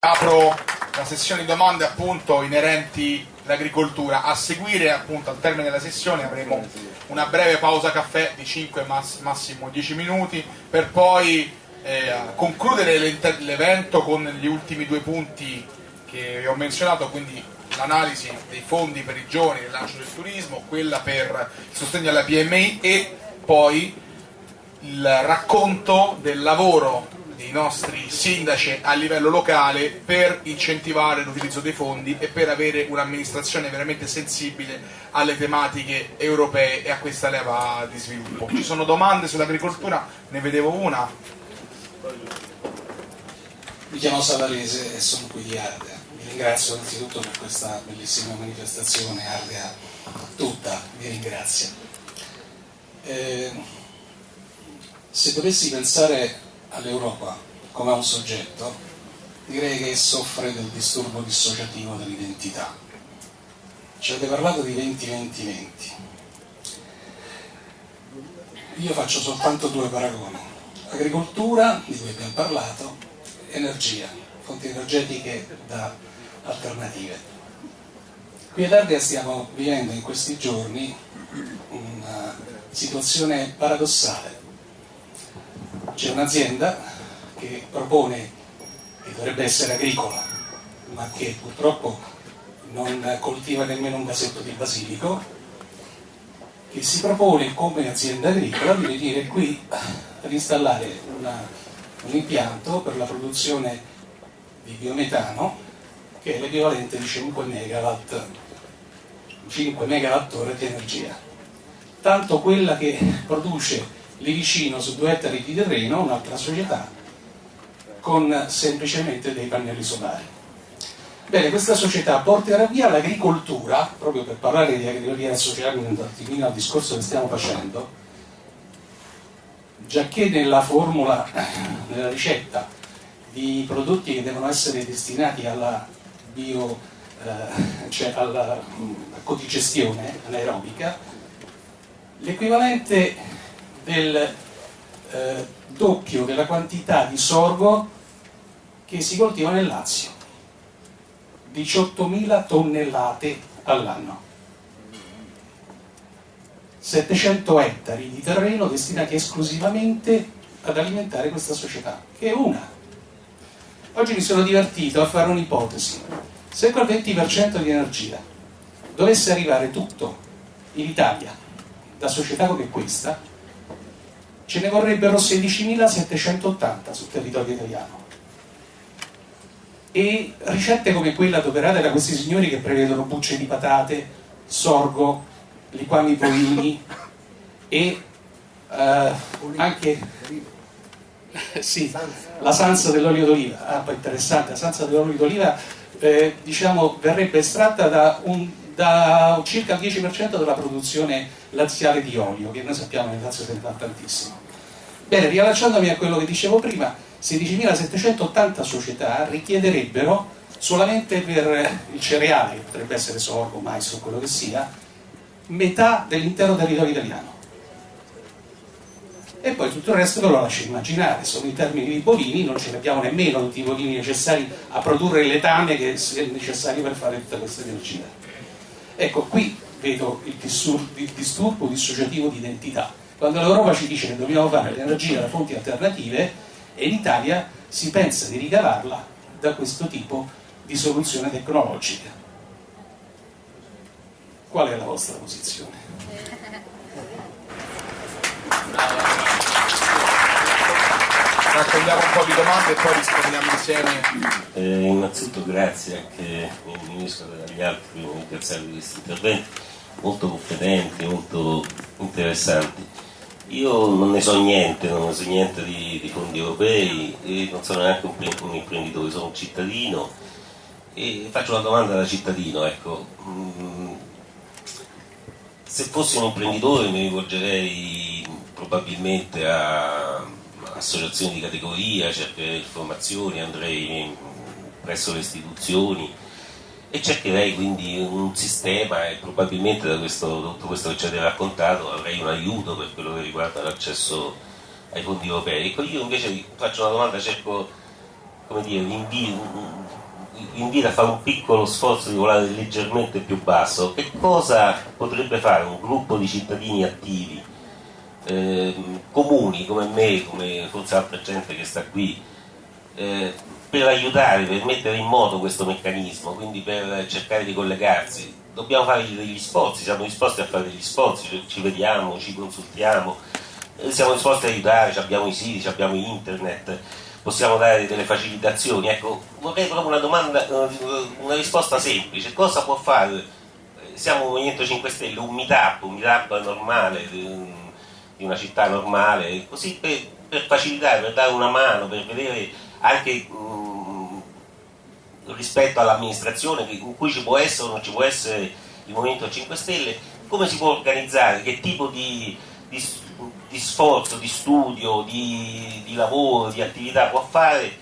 Apro la sessione di domande appunto inerenti all'agricoltura. A seguire appunto al termine della sessione avremo una breve pausa caffè di 5 mass massimo 10 minuti per poi eh, concludere l'evento con gli ultimi due punti che ho menzionato, quindi l'analisi dei fondi per i giovani, il lancio del turismo, quella per il sostegno alla PMI e poi il racconto del lavoro dei nostri sindaci a livello locale per incentivare l'utilizzo dei fondi e per avere un'amministrazione veramente sensibile alle tematiche europee e a questa leva di sviluppo. Ci sono domande sull'agricoltura? Ne vedevo una. Mi chiamo Savarese e sono qui di Ardea. Vi ringrazio innanzitutto per questa bellissima manifestazione, Ardea tutta vi ringrazio. Eh, se dovessi pensare all'Europa come a un soggetto, direi che soffre del disturbo dissociativo dell'identità. Ci avete parlato di 20-20-20. Io faccio soltanto due paragoni. Agricoltura, di cui abbiamo parlato, energia, fonti energetiche da alternative. Qui ad Ardea stiamo vivendo in questi giorni una situazione paradossale c'è un'azienda che propone, che dovrebbe essere agricola, ma che purtroppo non coltiva nemmeno un vasetto di basilico, che si propone come azienda agricola di venire qui per installare una, un impianto per la produzione di biometano che è l'equivalente di 5 megawatt 5 megawatt ore di energia. Tanto quella che produce lì vicino su due ettari di terreno un'altra società con semplicemente dei pannelli solari. Bene, questa società porterà via l'agricoltura, proprio per parlare di agricoltura associarmi un attimino al discorso che stiamo facendo, già che nella formula, nella ricetta di prodotti che devono essere destinati alla bio, eh, cioè alla codigestione anaerobica, l'equivalente del eh, doppio della quantità di sorgo che si coltiva nel Lazio, 18.000 tonnellate all'anno. 700 ettari di terreno destinati esclusivamente ad alimentare questa società, che è una. Oggi mi sono divertito a fare un'ipotesi. Se quel 20% di energia dovesse arrivare tutto in Italia da società come questa, ce ne vorrebbero 16.780 sul territorio italiano. E ricette come quella adoperata da questi signori che prevedono bucce di patate, sorgo, liquami bovini e eh, anche sì, la sanza dell'olio d'oliva. Ah, poi interessante, la sanza dell'olio d'oliva eh, diciamo, verrebbe estratta da, un, da circa il 10% della produzione laziale di olio, che noi sappiamo nel Lazio se ne fa tantissimo. Bene, riallacciandomi a quello che dicevo prima, 16.780 società richiederebbero solamente per il cereale, che potrebbe essere sorgo, mais o quello che sia, metà dell'intero territorio italiano. E poi tutto il resto ve lo lascio immaginare, sono in termini di bovini, non ce ne abbiamo nemmeno tutti i bovini necessari a produrre il letame che è necessario per fare tutta questa energia. Ecco, qui vedo il disturbo dissociativo di identità. Quando l'Europa ci dice che dobbiamo fare l'energia da fonti alternative e in Italia si pensa di ricavarla da questo tipo di soluzione tecnologica. Qual è la vostra posizione? Raccogliamo un po' di domande e poi rispondiamo insieme. Eh, innanzitutto grazie anche al Ministro e agli altri per ringraziarvi di questi interventi molto competenti, molto interessanti. Io non ne so niente, non ne so niente di, di fondi europei, non sono neanche un, un, imprenditore, sono un cittadino e faccio una domanda da cittadino, ecco. Mm, se fossi un imprenditore mi rivolgerei probabilmente a associazioni di categoria, cercherei informazioni, andrei presso le istituzioni e cercherei quindi un sistema e probabilmente da questo, tutto questo che ci avete raccontato avrei un aiuto per quello che riguarda l'accesso ai fondi europei. Ecco, io invece faccio una domanda, cerco come dire, invito, invito a fare un piccolo sforzo di volare leggermente più basso. Che cosa potrebbe fare un gruppo di cittadini attivi, eh, comuni come me, come forse altra gente che sta qui, eh, per aiutare, per mettere in moto questo meccanismo, quindi per cercare di collegarsi? Dobbiamo fare degli sforzi, siamo disposti a fare degli sforzi, ci vediamo, ci consultiamo, eh, siamo disposti a aiutare, abbiamo i siti, abbiamo internet possiamo dare delle facilitazioni. Ecco, vorrei proprio una domanda, eh, una risposta semplice. Cosa può fare? Siamo un Movimento 5 Stelle, un meetup, un meetup normale di una città normale, così per, per facilitare, per dare una mano, per vedere anche rispetto all'amministrazione in cui ci può essere o non ci può essere il Movimento 5 Stelle, come si può organizzare, che tipo di, di di sforzo, di studio, di, di, lavoro, di attività può fare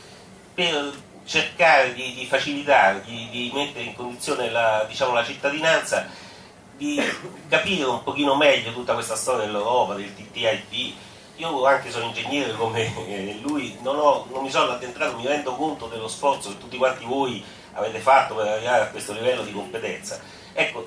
per cercare di, facilitare, di, di, mettere in condizione la, diciamo, la, cittadinanza di capire un pochino meglio tutta questa storia dell'Europa, del TTIP. Io anche sono ingegnere come lui, non, ho, non mi sono addentrato, mi rendo conto dello sforzo che tutti quanti voi avete fatto per arrivare a questo livello di competenza. Ecco,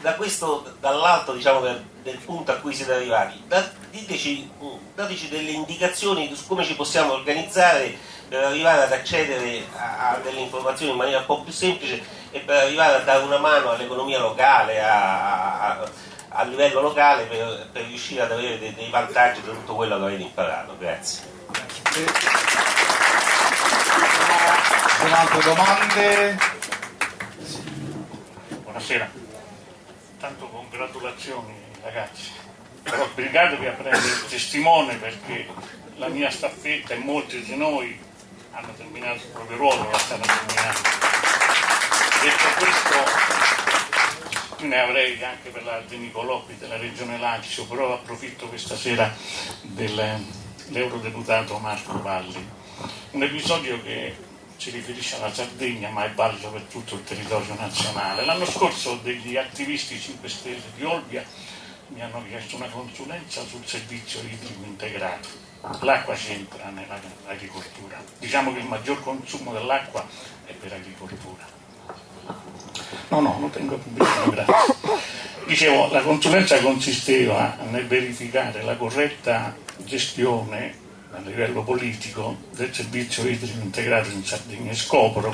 da questo, dall'alto diciamo, del, del, punto a cui siete arrivati, da, diteci, dateci delle indicazioni su come ci possiamo organizzare per arrivare ad accedere a, a, delle informazioni in maniera un po' più semplice e per arrivare a dare una mano all'economia locale, a, a, a livello locale, per, per, riuscire ad avere dei, dei vantaggi da tutto quello che avete imparato. Grazie. Sono altre domande? Buonasera tanto congratulazioni ragazzi, però obbligatevi a prendere il testimone perché la mia staffetta e molti di noi hanno terminato il proprio ruolo, la stanno terminando. Detto questo, ne avrei anche per la De Nicoloppi della Regione Lazio, però approfitto questa sera dell'eurodeputato Marco Valli. Un episodio che si riferisce alla Sardegna ma è valido per tutto il territorio nazionale. L'anno scorso degli attivisti 5 Stelle di Olbia mi hanno chiesto una consulenza sul servizio idrico integrato. L'acqua c'entra nell'agricoltura. Diciamo che il maggior consumo dell'acqua è per agricoltura. No, no, lo tengo pubblicamente, grazie. Dicevo, la consulenza consisteva nel verificare la corretta gestione a livello politico del servizio idrico integrato in Sardegna e scopro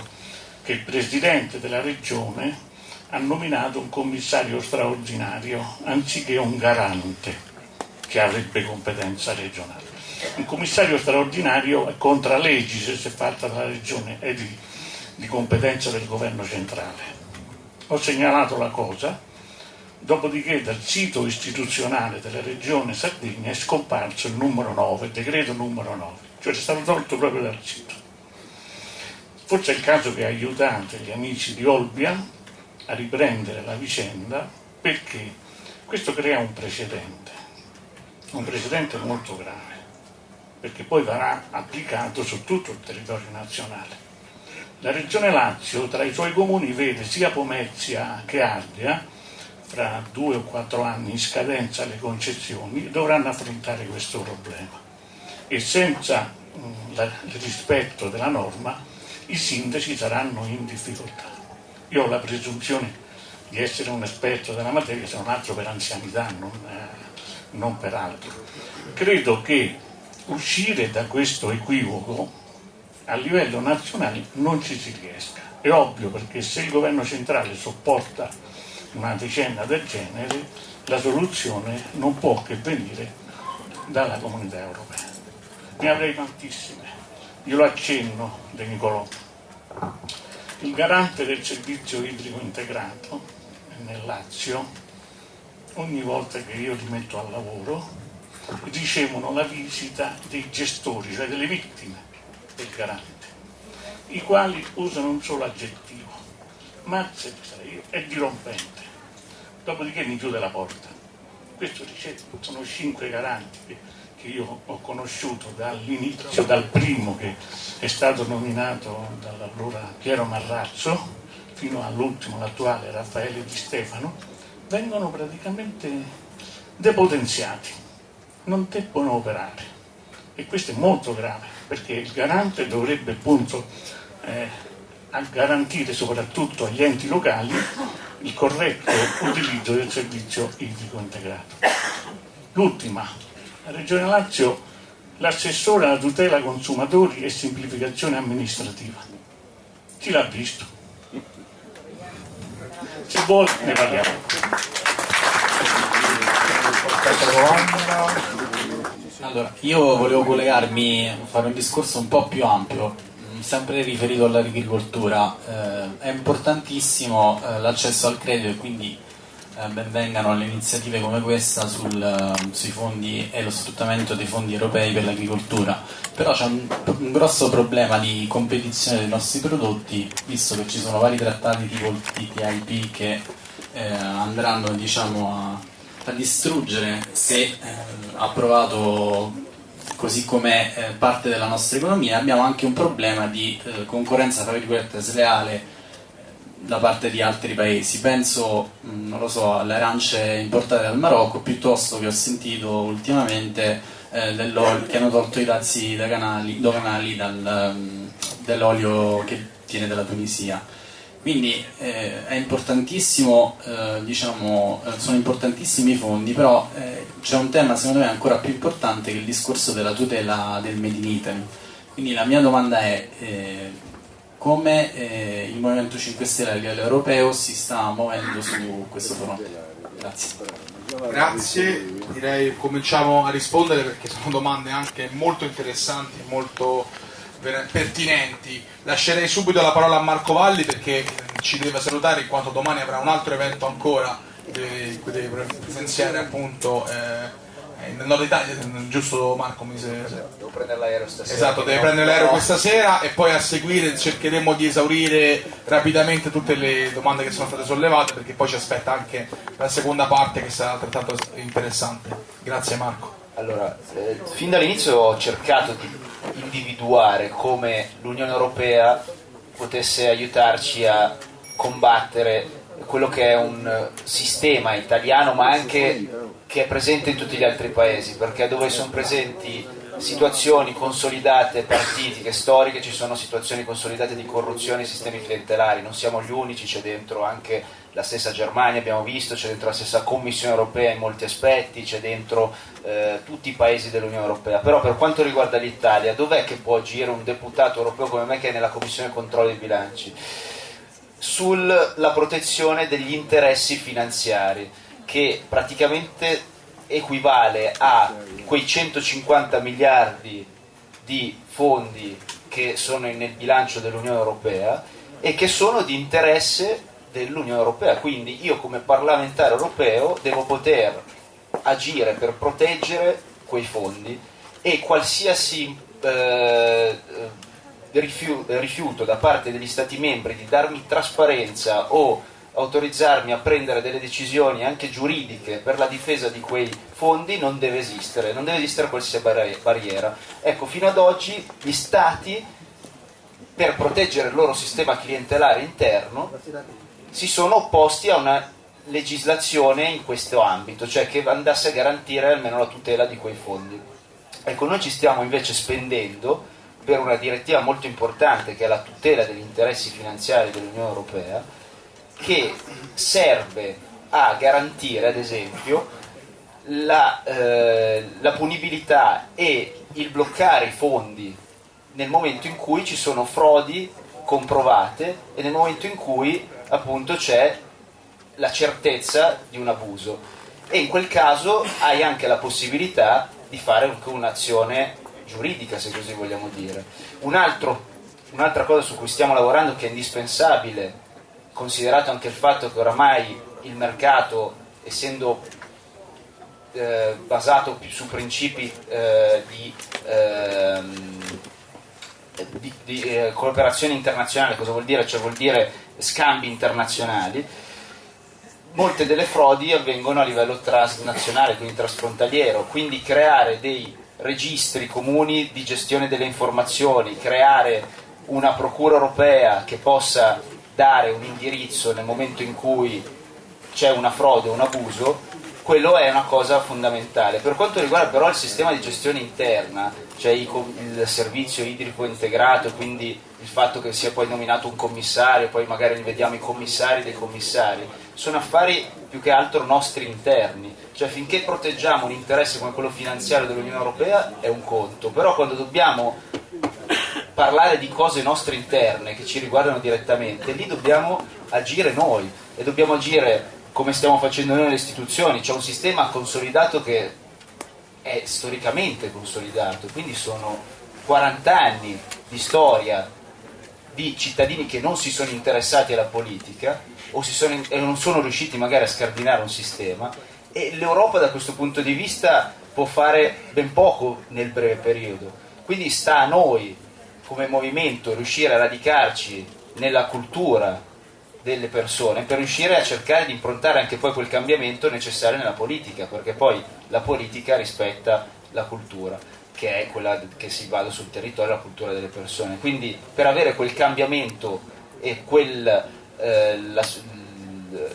che il Presidente della Regione ha nominato un commissario straordinario anziché un garante che avrebbe competenza regionale. Un commissario straordinario è contra legge se fatta dalla Regione e di, di competenza del governo centrale. Ho segnalato la cosa Dopodiché dal sito istituzionale della regione Sardegna è scomparso il numero 9, il decreto numero 9, cioè è stato tolto proprio dal sito. Forse è il caso che aiutate gli amici di Olbia a riprendere la vicenda perché questo crea un precedente, un precedente molto grave, perché poi verrà applicato su tutto il territorio nazionale. La regione Lazio tra i suoi comuni vede sia Pomezia che Ardea fra due o quattro anni in scadenza le concessioni dovranno affrontare questo problema e senza mh, la, il rispetto della norma i sindaci saranno in difficoltà. Io ho la presunzione di essere un esperto della materia, se non altro per anzianità, non, eh, non per altro. Credo che uscire da questo equivoco a livello nazionale non ci si riesca. È ovvio perché se il governo centrale sopporta una vicenda del genere, la soluzione non può che venire dalla comunità europea. Ne avrei tantissime, io lo accenno De Nicolò. Il garante del servizio idrico integrato nel Lazio, ogni volta che io li metto al lavoro, ricevono la visita dei gestori, cioè delle vittime del garante, i quali usano un solo aggettivo, mazza è dirompente dopodiché mi chiude la porta. Questo dice, sono cinque garanti che, che io ho conosciuto dall'inizio, dal primo che è stato nominato dall'allora Piero Marrazzo fino all'ultimo, l'attuale Raffaele Di Stefano, vengono praticamente depotenziati, non debbono operare. E questo è molto grave, perché il garante dovrebbe appunto eh, garantire soprattutto agli enti locali il corretto utilizzo del servizio idrico integrato. L'ultima, la Regione Lazio, l'assessore alla tutela consumatori e semplificazione amministrativa. Chi l'ha visto? Se vuole ne parliamo. Allora, io volevo collegarmi, fare un discorso un po' più ampio, sempre riferito all'agricoltura. Eh, è importantissimo eh, l'accesso al credito e quindi eh, benvengano le iniziative come questa sul, eh, sui fondi e lo sfruttamento dei fondi europei per l'agricoltura. Però c'è un, un, grosso problema di competizione dei nostri prodotti, visto che ci sono vari trattati tipo il TTIP che eh, andranno diciamo, a, a, distruggere se eh, approvato così come eh, parte della nostra economia, abbiamo anche un problema di eh, concorrenza tra virgolette sleale eh, da parte di altri paesi. Penso, mh, non lo so, alle arance importate dal Marocco, piuttosto che ho sentito ultimamente eh, che hanno tolto i dazi doganali dal, um, dell'olio che viene dalla Tunisia. Quindi eh, eh, diciamo, eh, sono importantissimi i fondi, però eh, c'è un tema secondo me ancora più importante che il discorso della tutela del Made in Italy. Quindi la mia domanda è eh, come eh, il Movimento 5 Stelle a livello europeo si sta muovendo su questo fronte. Grazie. Grazie, direi cominciamo a rispondere perché sono domande anche molto interessanti, molto pertinenti. Lascerei subito la parola a Marco Valli perché ci deve salutare in quanto domani avrà un altro evento ancora, deve, deve presenziare appunto eh, nel nord Italia, giusto Marco? Mi se... Devo prendere l'aereo stasera. Esatto, deve prendere l'aereo questa sera e poi a seguire cercheremo di esaurire rapidamente tutte le domande che sono state sollevate perché poi ci aspetta anche la seconda parte che sarà altrettanto interessante. Grazie Marco. Allora, eh, fin dall'inizio ho cercato di individuare come l'Unione Europea potesse aiutarci a combattere quello che è un sistema italiano ma anche che è presente in tutti gli altri paesi perché dove sono presenti situazioni consolidate partitiche, storiche, ci sono situazioni consolidate di corruzione e sistemi clientelari, non siamo gli unici, c'è dentro anche la stessa Germania, abbiamo visto, c'è dentro la stessa Commissione europea in molti aspetti, c'è dentro eh, tutti i paesi dell'Unione europea, però per quanto riguarda l'Italia, dov'è che può agire un deputato europeo come me che è nella Commissione controllo dei bilanci? Sulla protezione degli interessi finanziari, che praticamente equivale a quei 150 miliardi di fondi che sono nel bilancio dell'Unione Europea e che sono di interesse dell'Unione Europea. Quindi io come parlamentare europeo devo poter agire per proteggere quei fondi e qualsiasi eh, rifiuto da parte degli Stati membri di darmi trasparenza o autorizzarmi a prendere delle decisioni anche giuridiche per la difesa di quei fondi non deve esistere, non deve esistere qualsiasi barriera. Ecco, fino ad oggi gli Stati, per proteggere il loro sistema clientelare interno, si sono opposti a una legislazione in questo ambito, cioè che andasse a garantire almeno la tutela di quei fondi. Ecco, noi ci stiamo invece spendendo per una direttiva molto importante che è la tutela degli interessi finanziari dell'Unione Europea, che serve a garantire, ad esempio, la, eh, la punibilità e il bloccare i fondi nel momento in cui ci sono frodi comprovate e nel momento in cui appunto c'è la certezza di un abuso. E in quel caso hai anche la possibilità di fare un'azione giuridica se così vogliamo dire. Un'altra cosa su cui stiamo lavorando che è indispensabile considerato anche il fatto che oramai il mercato, essendo eh, basato su principi eh, di, ehm, di, di eh, cooperazione internazionale, cosa vuol dire? Cioè vuol dire scambi internazionali, molte delle frodi avvengono a livello transnazionale, quindi trasfrontaliero, quindi creare dei registri comuni di gestione delle informazioni, creare una procura europea che possa dare un indirizzo nel momento in cui c'è una frode o un abuso, quello è una cosa fondamentale. Per quanto riguarda però il sistema di gestione interna, cioè il servizio idrico integrato, quindi il fatto che sia poi nominato un commissario, poi magari vediamo i commissari dei commissari, sono affari più che altro nostri interni, cioè finché proteggiamo un interesse come quello finanziario dell'Unione Europea è un conto, però quando dobbiamo parlare di cose nostre interne che ci riguardano direttamente, lì dobbiamo agire noi e dobbiamo agire come stiamo facendo noi nelle istituzioni, c'è un sistema consolidato che è storicamente consolidato, quindi sono 40 anni di storia di cittadini che non si sono interessati alla politica o sono, non sono riusciti magari a scardinare un sistema e l'Europa da questo punto di vista può fare ben poco nel breve periodo. Quindi sta a noi come movimento riuscire a radicarci nella cultura delle persone per riuscire a cercare di improntare anche poi quel cambiamento necessario nella politica, perché poi la politica rispetta la cultura, che è quella che si basa sul territorio, la cultura delle persone. Quindi per avere quel cambiamento e quel, eh, la,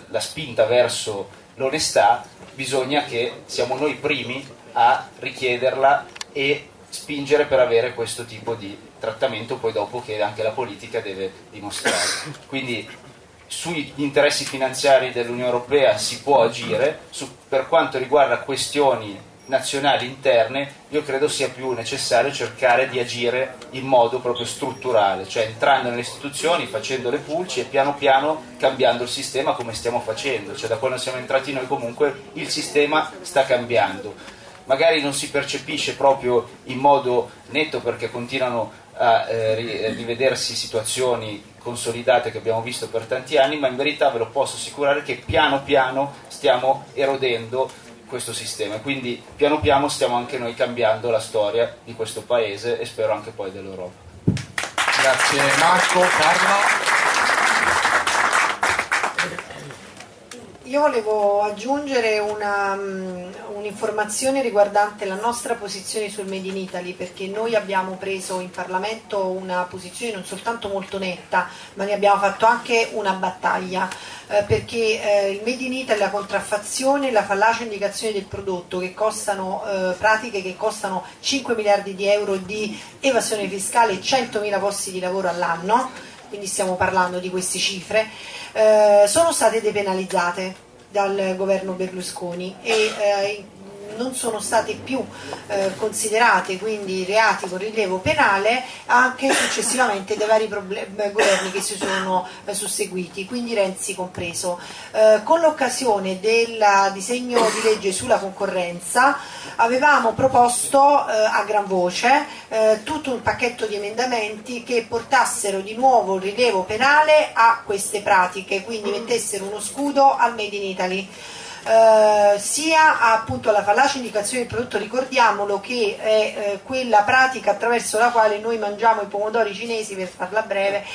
la spinta verso l'onestà, bisogna che siamo noi primi a richiederla e spingere per avere questo tipo di trattamento poi dopo che anche la politica deve dimostrare. Quindi sugli interessi finanziari dell'Unione Europea si può agire, su, per quanto riguarda questioni nazionali interne, io credo sia più necessario cercare di agire in modo proprio strutturale, cioè entrando nelle istituzioni, facendo le pulci e piano piano cambiando il sistema come stiamo facendo, cioè da quando siamo entrati noi comunque il sistema sta cambiando. Magari non si percepisce proprio in modo netto perché continuano a eh, rivedersi situazioni consolidate che abbiamo visto per tanti anni, ma in verità ve lo posso assicurare che piano piano stiamo erodendo questo sistema. Quindi piano piano stiamo anche noi cambiando la storia di questo paese e spero anche poi dell'Europa. Grazie Marco, Carla. Io volevo aggiungere um, un'informazione riguardante la nostra posizione sul Made in Italy perché noi abbiamo preso in Parlamento una posizione non soltanto molto netta ma ne abbiamo fatto anche una battaglia eh, perché eh, il Made in Italy, la contraffazione, la fallace indicazione del prodotto che costano eh, pratiche che costano 5 miliardi di euro di evasione fiscale e 100 mila posti di lavoro all'anno quindi stiamo parlando di queste cifre eh, sono state depenalizzate dal governo Berlusconi e eh, non sono state più eh, considerate quindi reati con rilievo penale anche successivamente dai vari eh, governi che si sono eh, susseguiti, quindi Renzi compreso. Eh, con l'occasione del disegno di legge sulla concorrenza avevamo proposto eh, a gran voce eh, tutto un pacchetto di emendamenti che portassero di nuovo il rilievo penale a queste pratiche, quindi mettessero uno scudo al Made in Italy. Eh, sia appunto alla fallace indicazione del prodotto, ricordiamolo che è eh, quella pratica attraverso la quale noi mangiamo i pomodori cinesi, per farla breve,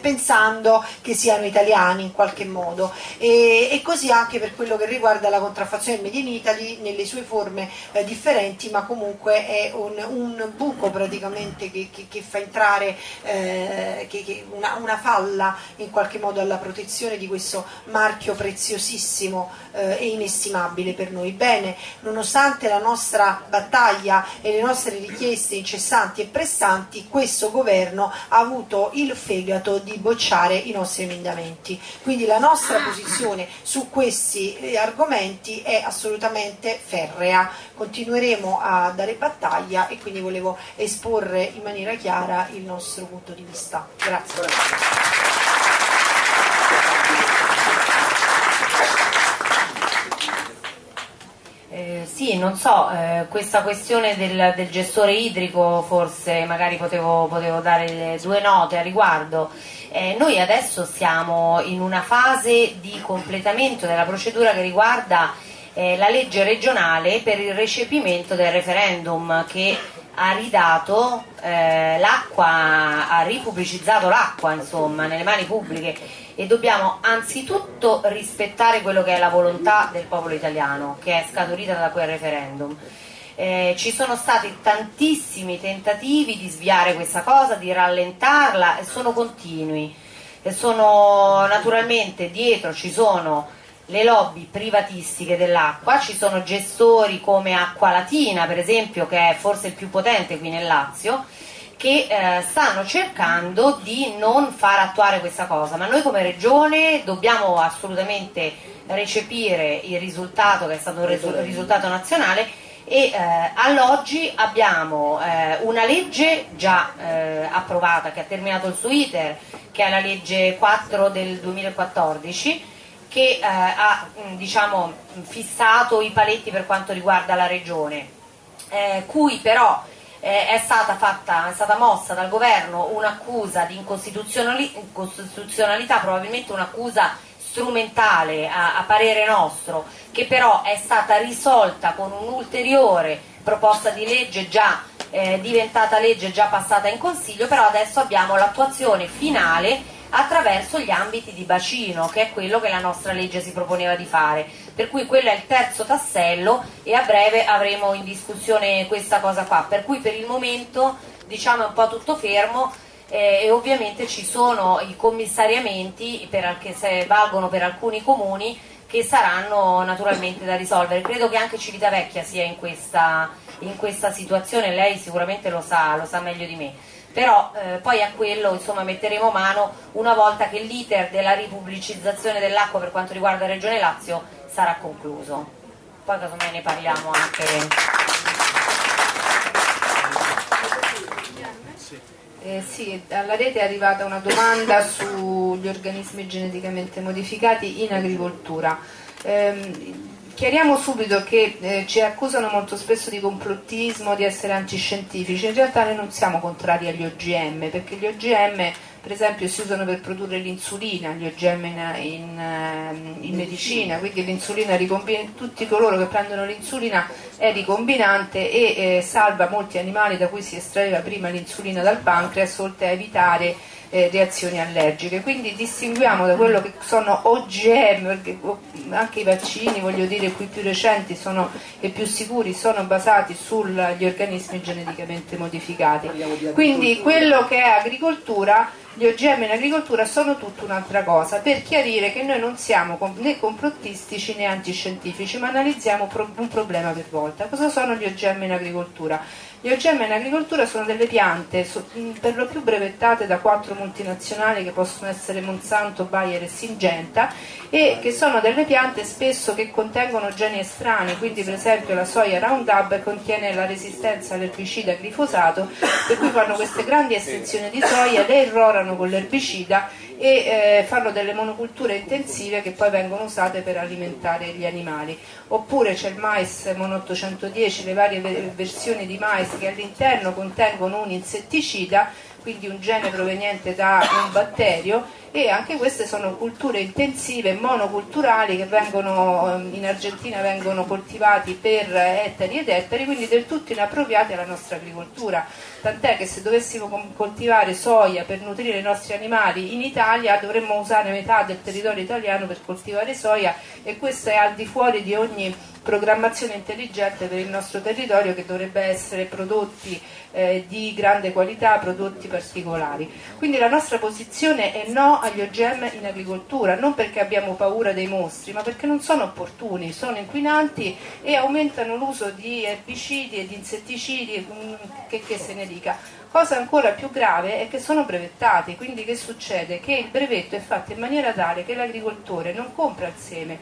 pensando che siano italiani in qualche modo. E, e, così anche per quello che riguarda la contraffazione del Made in Italy nelle sue forme eh, differenti, ma comunque è un, un buco praticamente che, che, che fa entrare eh, che, una, una falla in qualche modo alla protezione di questo marchio preziosissimo eh, e inestimabile per noi. Bene, nonostante la nostra battaglia e le nostre richieste incessanti e pressanti, questo governo ha avuto il fegato di bocciare i nostri emendamenti. Quindi la nostra posizione su questi eh, argomenti è assolutamente ferrea. Continueremo a dare battaglia e quindi volevo esporre in maniera chiara il nostro punto di vista. Grazie. Eh, sì, non so, eh, questa questione del, del, gestore idrico forse magari potevo, potevo, dare due note a riguardo. Eh, noi adesso siamo in una fase di completamento della procedura che riguarda eh, la legge regionale per il recepimento del referendum che ha ridato eh, l'acqua, ha ripubblicizzato l'acqua insomma nelle mani pubbliche e dobbiamo anzitutto rispettare quello che è la volontà del popolo italiano che è scaturita da quel referendum. Eh, ci sono stati tantissimi tentativi di sviare questa cosa, di rallentarla e sono continui. E sono naturalmente dietro ci sono le lobby privatistiche dell'acqua, ci sono gestori come Acqua Latina per esempio che è forse il più potente qui nel Lazio che eh, stanno cercando di non far attuare questa cosa, ma noi come regione dobbiamo assolutamente recepire il risultato che è stato un risultato nazionale e eh, all'oggi abbiamo eh, una legge già eh, approvata che ha terminato il suo iter, che è la legge 4 del 2014 che eh, ha diciamo, fissato i paletti per quanto riguarda la regione, eh, cui però eh, è, stata fatta, è stata mossa dal governo un'accusa di incostituzionalità, probabilmente un'accusa strumentale a, a parere nostro, che però è stata risolta con un'ulteriore proposta di legge già eh, diventata legge, già passata in consiglio, però adesso abbiamo l'attuazione finale attraverso gli ambiti di bacino, che è quello che la nostra legge si proponeva di fare. Per cui quello è il terzo tassello e a breve avremo in discussione questa cosa qua. Per cui per il momento diciamo è un po' tutto fermo eh, e ovviamente ci sono i commissariamenti per, che valgono per alcuni comuni che saranno naturalmente da risolvere. Credo che anche Civitavecchia sia in questa, in questa situazione, lei sicuramente lo sa, lo sa meglio di me. Però eh, poi a quello insomma, metteremo mano una volta che l'iter della ripubblicizzazione dell'acqua per quanto riguarda Regione Lazio sarà concluso. Poi casomai ne parliamo anche. Eh, sì, alla rete è arrivata una domanda sugli organismi geneticamente modificati in agricoltura. Eh, chiariamo subito che eh, ci accusano molto spesso di complottismo, di essere antiscientifici, in realtà noi non siamo contrari agli OGM, perché gli OGM per esempio si usano per produrre l'insulina, gli OGM in, in, ehm, in medicina, quindi l'insulina tutti coloro che prendono l'insulina è ricombinante e eh, salva molti animali da cui si estraeva prima l'insulina dal pancreas, oltre a evitare eh, reazioni allergiche. Quindi distinguiamo da quello che sono OGM, perché anche i vaccini, voglio dire, qui più recenti sono, e più sicuri sono basati sugli organismi geneticamente modificati. Quindi quello che è agricoltura gli OGM in agricoltura sono tutta un'altra cosa, per chiarire che noi non siamo né complottistici né antiscientifici, ma analizziamo un problema per volta. Cosa sono gli OGM in agricoltura? Gli OGM in agricoltura sono delle piante per lo più brevettate da quattro multinazionali che possono essere Monsanto, Bayer e Singenta e che sono delle piante spesso che contengono geni estranei, quindi per esempio la soia Roundup contiene la resistenza all'erbicida glifosato, per cui fanno queste grandi estensioni di soia, le irrorano con l'erbicida e eh, fanno delle monoculture intensive che poi vengono usate per alimentare gli animali. Oppure c'è il mais Mono 810, le varie versioni di mais che all'interno contengono un insetticida, quindi un gene proveniente da un batterio e anche queste sono culture intensive, monoculturali che vengono, ehm, in Argentina vengono coltivati per ettari ed ettari, quindi del tutto inappropriati alla nostra agricoltura. Tant'è che se dovessimo coltivare soia per nutrire i nostri animali in Italia dovremmo usare metà del territorio italiano per coltivare soia e questo è al di fuori di ogni programmazione intelligente per il nostro territorio che dovrebbe essere prodotti eh, di grande qualità, prodotti particolari. Quindi la nostra posizione è no agli OGM in agricoltura, non perché abbiamo paura dei mostri, ma perché non sono opportuni, sono inquinanti e aumentano l'uso di erbicidi e di insetticidi, mm, che, che se ne dica. Cosa ancora più grave è che sono brevettati, quindi che succede? Che il brevetto è fatto in maniera tale che l'agricoltore non compra il seme,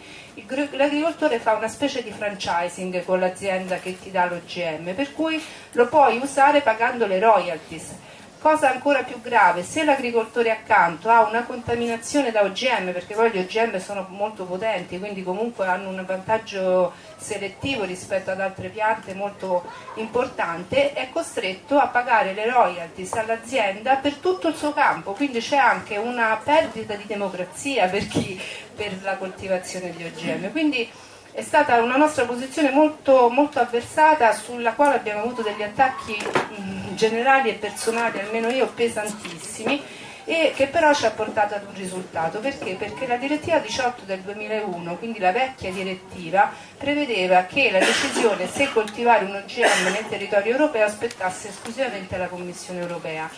l'agricoltore fa una specie di franchising con l'azienda che ti dà l'OGM, per cui lo puoi usare pagando le royalties Cosa ancora più grave, se l'agricoltore accanto ha una contaminazione da OGM, perché poi gli OGM sono molto potenti, quindi comunque hanno un vantaggio selettivo rispetto ad altre piante molto importante, è costretto a pagare le royalties all'azienda per tutto il suo campo, quindi c'è anche una perdita di democrazia per, chi, per la coltivazione di OGM. Quindi, è stata una nostra posizione molto, molto avversata sulla quale abbiamo avuto degli attacchi generali e personali, almeno io, pesantissimi e che però ci ha portato ad un risultato. Perché? Perché la direttiva 18 del 2001, quindi la vecchia direttiva, prevedeva che la decisione se coltivare un OGM nel territorio europeo aspettasse esclusivamente la Commissione europea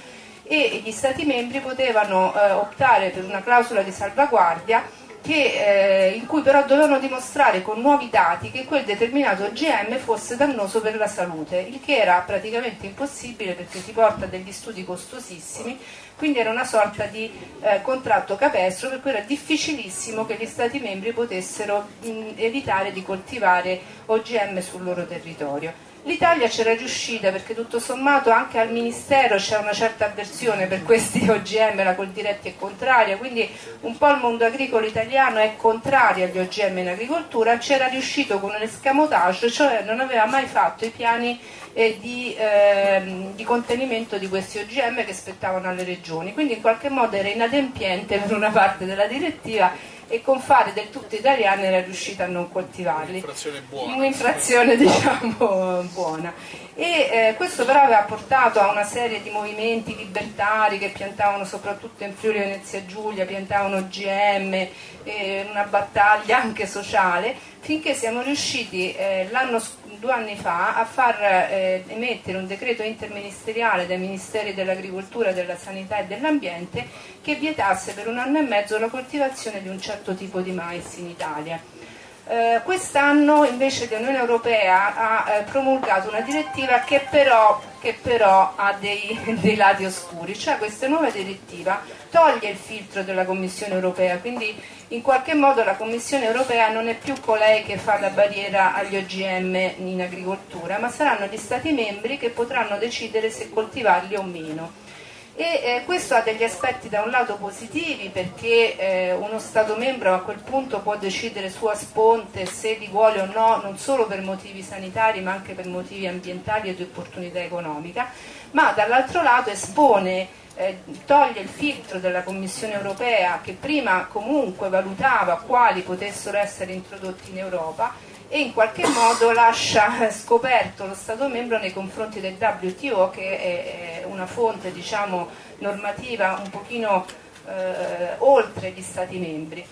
e gli Stati membri potevano eh, optare per una clausola di salvaguardia che, eh, in cui però dovevano dimostrare con nuovi dati che quel determinato OGM fosse dannoso per la salute, il che era praticamente impossibile perché ti porta degli studi costosissimi, quindi era una sorta di eh, contratto capestro per cui era difficilissimo che gli Stati membri potessero mh, evitare di coltivare OGM sul loro territorio. L'Italia c'era riuscita perché tutto sommato anche al Ministero c'è una certa avversione per questi OGM, la Coldiretti è contraria, quindi un po' il mondo agricolo italiano è contrario agli OGM in agricoltura, c'era riuscito con un escamotage, cioè non aveva mai fatto i piani eh, di, eh, di, contenimento di questi OGM che spettavano alle regioni, quindi in qualche modo era inadempiente per una parte della direttiva e con fare del tutto italiane era riuscita a non coltivarli. Un'infrazione buona. Un'infrazione diciamo buona. E eh, questo però aveva portato a una serie di movimenti libertari che piantavano soprattutto in Friuli Venezia Giulia, piantavano GM, eh, una battaglia anche sociale, finché siamo riusciti eh, l'anno scorso due anni fa a far eh, emettere un decreto interministeriale dai Ministeri dell'Agricoltura, della Sanità e dell'Ambiente che vietasse per un anno e mezzo la coltivazione di un certo tipo di mais in Italia. Eh, quest'anno invece l'Unione Europea ha eh, promulgato una direttiva che però, che però ha dei, dei, lati oscuri, cioè questa nuova direttiva toglie il filtro della Commissione Europea, quindi in qualche modo la Commissione Europea non è più colei che fa la barriera agli OGM in agricoltura, ma saranno gli Stati membri che potranno decidere se coltivarli o meno e eh, questo ha degli aspetti da un lato positivi perché eh, uno Stato membro a quel punto può decidere su a sponte se li vuole o no, non solo per motivi sanitari ma anche per motivi ambientali e di opportunità economica, ma dall'altro lato espone eh, toglie il filtro della Commissione europea che prima comunque valutava quali potessero essere introdotti in Europa e in qualche modo lascia scoperto lo Stato membro nei confronti del WTO che è una fonte diciamo, normativa un pochino eh, oltre gli Stati membri.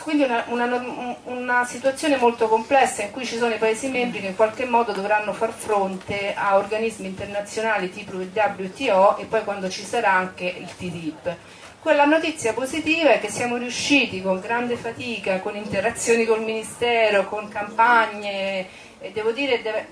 Quindi una, una, una, situazione molto complessa in cui ci sono i Paesi membri che in qualche modo dovranno far fronte a organismi internazionali tipo il WTO e poi quando ci sarà anche il TTIP. Quella notizia positiva è che siamo riusciti con grande fatica, con interazioni col Ministero, con campagne, e devo dire deve,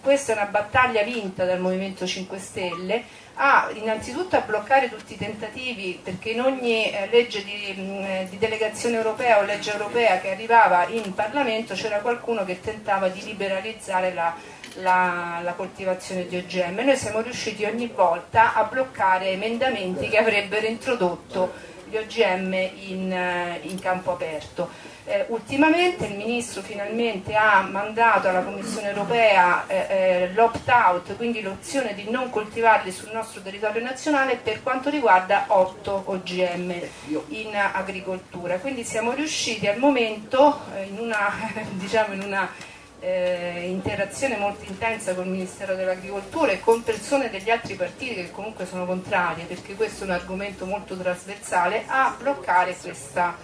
questa è una battaglia vinta dal Movimento 5 Stelle, a innanzitutto a bloccare tutti i tentativi, perché in ogni eh, legge di, di delegazione europea o legge europea che arrivava in Parlamento c'era qualcuno che tentava di liberalizzare la la, la, coltivazione di OGM. Noi siamo riusciti ogni volta a bloccare emendamenti che avrebbero introdotto gli OGM in, eh, in campo aperto. Eh, ultimamente il Ministro finalmente ha mandato alla Commissione europea eh, eh, l'opt-out, quindi l'opzione di non coltivarli sul nostro territorio nazionale per quanto riguarda 8 OGM in agricoltura. Quindi siamo riusciti al momento eh, in una, diciamo in una eh, interazione molto intensa col Ministero dell'Agricoltura e con persone degli altri partiti che comunque sono contrarie, perché questo è un argomento molto trasversale, a bloccare questa,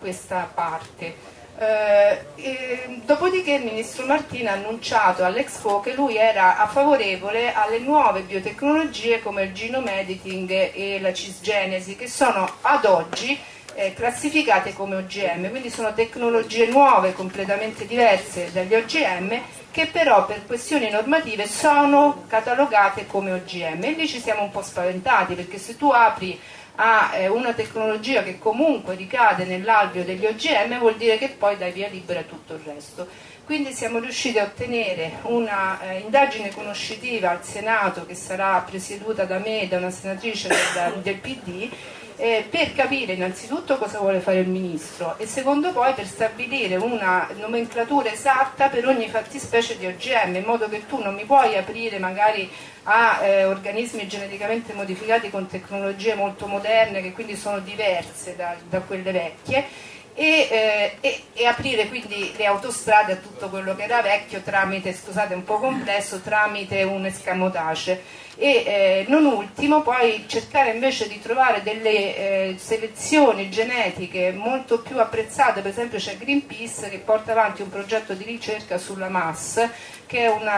questa parte. Eh, dopodiché il ministro Martina ha annunciato all'Expo che lui era favorevole alle nuove biotecnologie come il genome editing e la cisgenesi che sono ad oggi eh, classificate come OGM, quindi sono tecnologie nuove, completamente diverse dagli OGM, che però per questioni normative sono catalogate come OGM. E lì ci siamo un po' spaventati, perché se tu apri a eh, una tecnologia che comunque ricade nell'alveo degli OGM vuol dire che poi dai via libera tutto il resto. Quindi siamo riusciti a ottenere una eh, conoscitiva al Senato che sarà presieduta da me e da una senatrice del, del PD eh, per capire innanzitutto cosa vuole fare il Ministro e secondo poi per stabilire una nomenclatura esatta per ogni fattispecie di OGM, in modo che tu non mi puoi aprire magari a eh, organismi geneticamente modificati con tecnologie molto moderne che quindi sono diverse da, da quelle vecchie e, eh, e, e, aprire quindi le autostrade a tutto quello che era vecchio tramite, scusate un po' complesso, tramite un escamotage e eh, non ultimo poi cercare invece di trovare delle eh, selezioni genetiche molto più apprezzate, per esempio c'è Greenpeace che porta avanti un progetto di ricerca sulla MAS che è un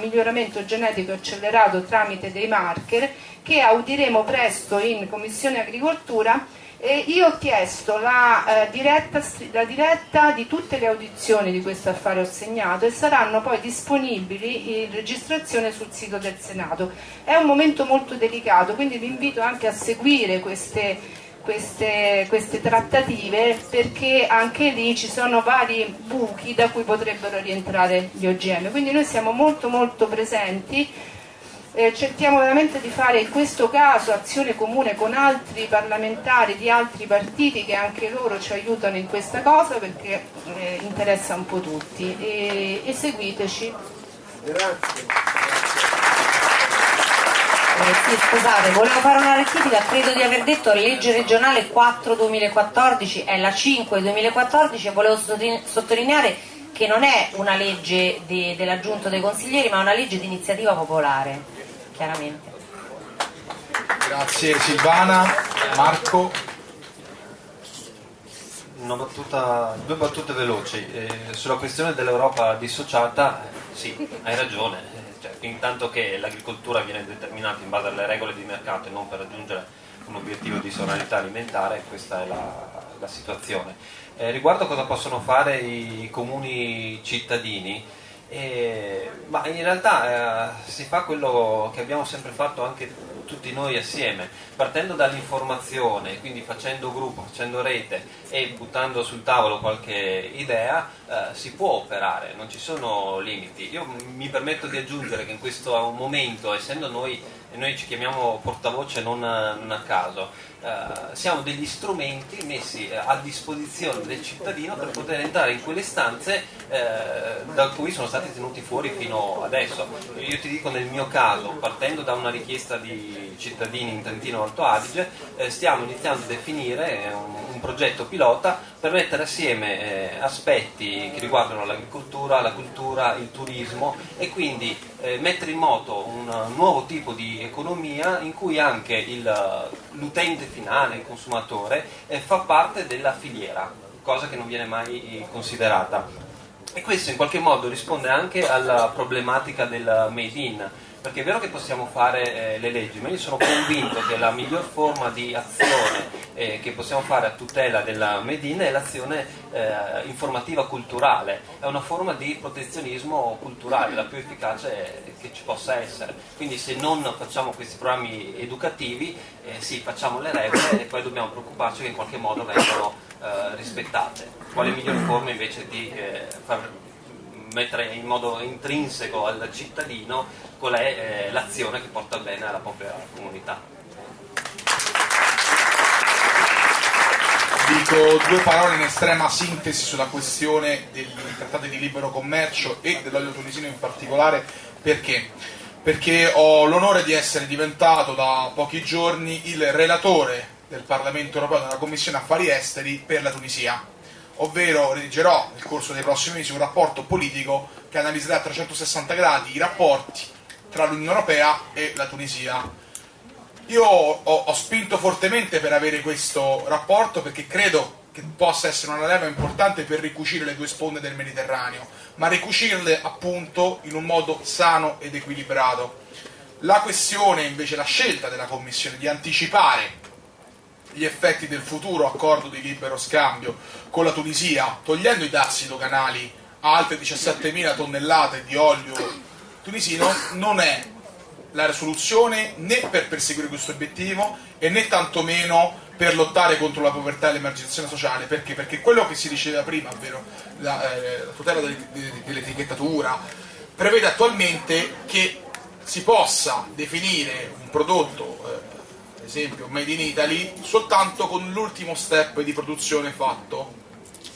miglioramento genetico accelerato tramite dei marker che audiremo presto in Commissione Agricoltura E io ho chiesto la, eh, diretta, la, diretta, di tutte le audizioni di questo affare ho segnato e saranno poi disponibili in registrazione sul sito del Senato. È un momento molto delicato, quindi vi invito anche a seguire queste, queste, queste trattative perché anche lì ci sono vari buchi da cui potrebbero rientrare gli OGM. Quindi noi siamo molto molto presenti eh, cerchiamo veramente di fare in questo caso azione comune con altri parlamentari di altri partiti che anche loro ci aiutano in questa cosa perché eh, interessa un po' tutti e, e seguiteci. Grazie. Eh, sì, scusate, volevo fare una rettifica, credo di aver detto legge regionale 4-2014, è la 5-2014 e volevo sottolineare che non è una legge de, della dei consiglieri ma una legge di iniziativa popolare chiaramente. Grazie Silvana, Marco. Battuta, due battute veloci. Eh, sulla questione dell'Europa dissociata, sì, hai ragione. Eh, cioè, intanto che l'agricoltura viene determinata in base alle regole di mercato e non per raggiungere un obiettivo di sovranità alimentare, questa è la, la situazione. Eh, riguardo a cosa possono fare i comuni cittadini, e, ma in realtà eh, si fa quello che abbiamo sempre fatto anche tutti noi assieme, partendo dall'informazione, quindi facendo gruppo, facendo rete e buttando sul tavolo qualche idea, eh, si può operare, non ci sono limiti. Io mi permetto di aggiungere che in questo momento, essendo noi, noi ci chiamiamo portavoce non, non a caso, eh, siamo degli strumenti messi eh, a disposizione del cittadino per poter entrare in quelle stanze eh, da cui sono stati tenuti fuori fino adesso. Io ti dico nel mio caso, partendo da una richiesta di cittadini in Trentino Alto Adige, eh, stiamo iniziando a definire un, un, progetto pilota per mettere assieme eh, aspetti che riguardano l'agricoltura, la cultura, il turismo e quindi eh, mettere in moto un nuovo tipo di economia in cui anche l'utente finale, il consumatore, eh, fa parte della filiera, cosa che non viene mai eh, considerata. E questo in qualche modo risponde anche alla problematica del made in, perché è vero che possiamo fare eh, le leggi, ma io sono convinto che la miglior forma di azione eh, che possiamo fare a tutela della Made in è l'azione eh, informativa culturale, è una forma di protezionismo culturale, la più efficace che ci possa essere. Quindi se non facciamo questi programmi educativi, eh, sì, facciamo le regole e poi dobbiamo preoccuparci che in qualche modo vengano eh, rispettate. Quale miglior forma invece di eh, far mettere in modo intrinseco al cittadino qual è eh, l'azione che porta bene alla propria comunità. Dico due parole in estrema sintesi sulla questione dei trattati di libero commercio e dell'olio tunisino in particolare perché? Perché ho l'onore di essere diventato da pochi giorni il relatore del Parlamento europeo della Commissione Affari Esteri per la Tunisia ovvero redigerò nel corso dei prossimi mesi un rapporto politico che analizzerà a 360 gradi i rapporti tra l'Unione Europea e la Tunisia. Io ho, ho, spinto fortemente per avere questo rapporto perché credo che possa essere una leva importante per ricucire le due sponde del Mediterraneo, ma ricucirle appunto in un modo sano ed equilibrato. La questione invece, la scelta della Commissione di anticipare gli effetti del futuro accordo di libero scambio con la Tunisia, togliendo i dazi doganali a altre 17.000 tonnellate di olio tunisino, non è la risoluzione né per perseguire questo obiettivo e né tantomeno per lottare contro la povertà e l'emarginazione sociale. Perché? Perché quello che si diceva prima, ovvero la, eh, la tutela dell'etichettatura, prevede attualmente che si possa definire un prodotto eh, esempio Made in Italy, soltanto con l'ultimo step di produzione fatto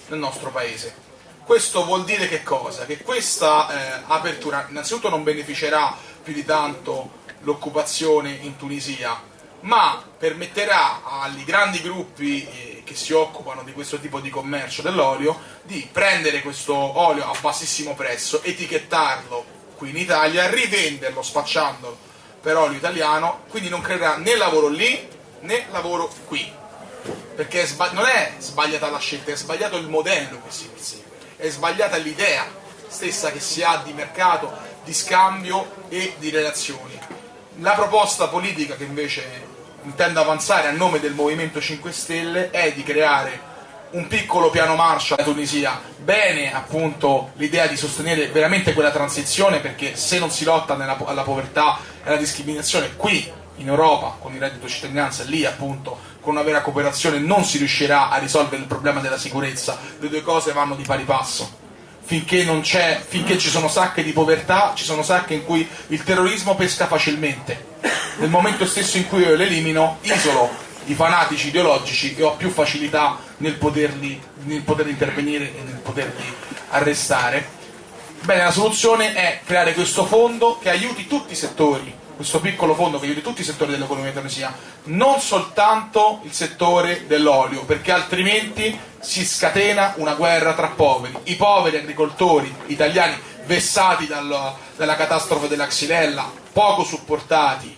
nel nostro paese. Questo vuol dire che cosa? Che questa eh, apertura innanzitutto non beneficerà più di tanto l'occupazione in Tunisia, ma permetterà agli grandi gruppi eh, che si occupano di questo tipo di commercio dell'olio di prendere questo olio a bassissimo prezzo, etichettarlo qui in Italia, rivenderlo spacciandolo per olio italiano, quindi non creerà né lavoro lì né lavoro qui. Perché è non è sbagliata la scelta, è sbagliato il modello che si persegue, è sbagliata l'idea stessa che si ha di mercato, di scambio e di relazioni. La proposta politica che invece intendo avanzare a nome del Movimento 5 Stelle è di creare un piccolo piano Marshall alla Tunisia. Bene appunto l'idea di sostenere veramente quella transizione perché se non si lotta nella, alla povertà e alla discriminazione qui in Europa con il reddito cittadinanza, lì appunto con una vera cooperazione non si riuscirà a risolvere il problema della sicurezza, le due cose vanno di pari passo. Finché, finché ci sono sacche di povertà, ci sono sacche in cui il terrorismo pesca facilmente. Nel momento stesso in cui io le elimino, isolo i fanatici ideologici e ho più facilità nel, poterli, nel poter intervenire e nel poterli arrestare. Bene, la soluzione è creare questo fondo che aiuti tutti i settori questo piccolo fondo che aiuti tutti i settori dell'economia tunisia, non soltanto il settore dell'olio, perché altrimenti si scatena una guerra tra poveri. I poveri agricoltori italiani vessati dal, dalla catastrofe della Xylella, poco supportati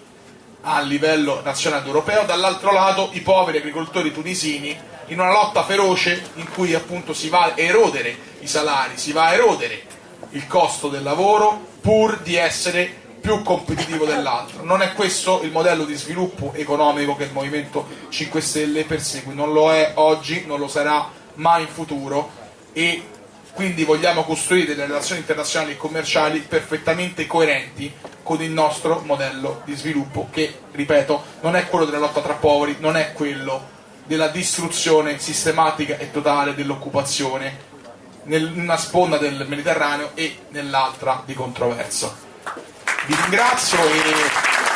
a livello nazionale ed europeo, dall'altro lato i poveri agricoltori tunisini in una lotta feroce in cui appunto si va a erodere i salari, si va a erodere il costo del lavoro pur di essere più competitivo dell'altro. Non è questo il modello di sviluppo economico che il Movimento 5 Stelle persegue, non lo è oggi, non lo sarà mai in futuro e quindi vogliamo costruire delle relazioni internazionali e commerciali perfettamente coerenti con il nostro modello di sviluppo che, ripeto, non è quello della lotta tra poveri, non è quello della distruzione sistematica e totale dell'occupazione in una sponda del Mediterraneo e nell'altra di controverso. Vi ringrazio e